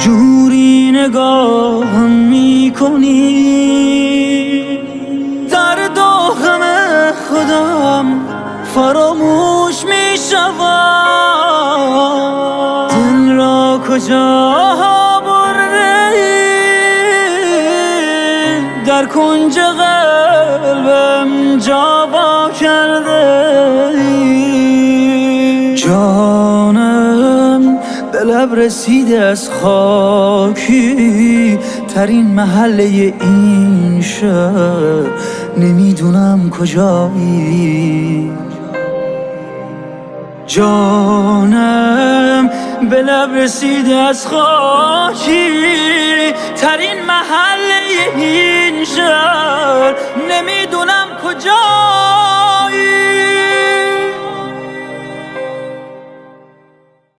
جوری نگاهم می‌کنی. در داغم خودم فراموش می‌شود دل را کجا برده در کنج قلبم جا با کرده. جانم به لب رسیده از خاکی. ترین محله این شهر. نمی‌دونم کجایی. جانم به لب رسیده از خاکی. ترین محله این شهر. نمی‌دونم کجایی